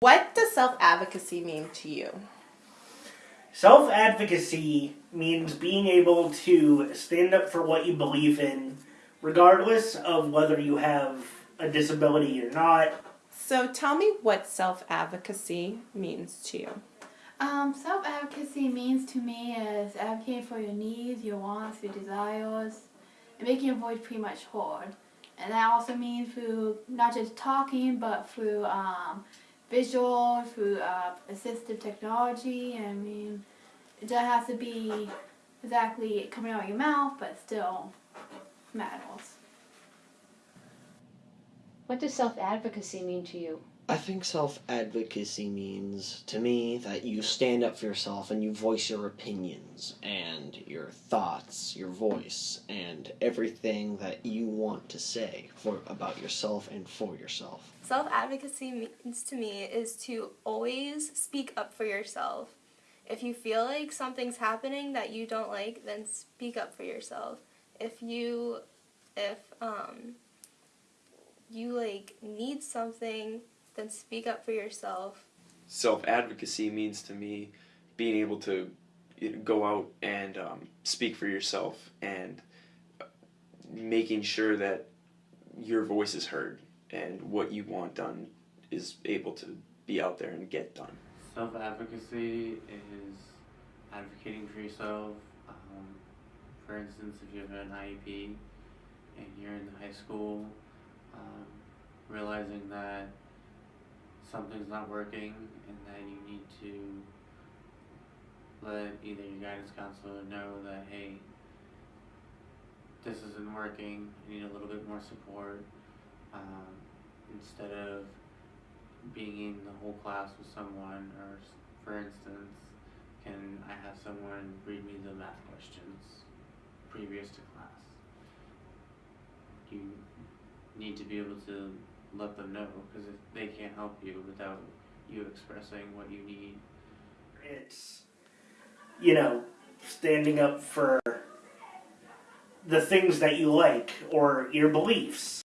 What does self-advocacy mean to you? Self-advocacy means being able to stand up for what you believe in, regardless of whether you have a disability or not. So tell me what self-advocacy means to you. Um, self-advocacy means to me is advocating for your needs, your wants, your desires, and making your voice pretty much heard. And that also means through not just talking, but through um, visual, through uh, assistive technology. I mean, it doesn't have to be exactly coming out of your mouth, but still matters. What does self-advocacy mean to you? I think self advocacy means to me that you stand up for yourself and you voice your opinions and your thoughts, your voice, and everything that you want to say for about yourself and for yourself. Self advocacy means to me is to always speak up for yourself. If you feel like something's happening that you don't like, then speak up for yourself. If you if um you like need something then speak up for yourself. Self advocacy means to me being able to go out and um, speak for yourself and making sure that your voice is heard and what you want done is able to be out there and get done. Self advocacy is advocating for yourself. Um, for instance, if you have an IEP and you're in high school, um, realizing that something's not working and that you need to let either your guidance counselor know that hey this isn't working I need a little bit more support um, instead of being in the whole class with someone or for instance can I have someone read me the math questions previous to class? You need to be able to let them know because if they can't help you without you expressing what you need. It's, you know, standing up for the things that you like or your beliefs.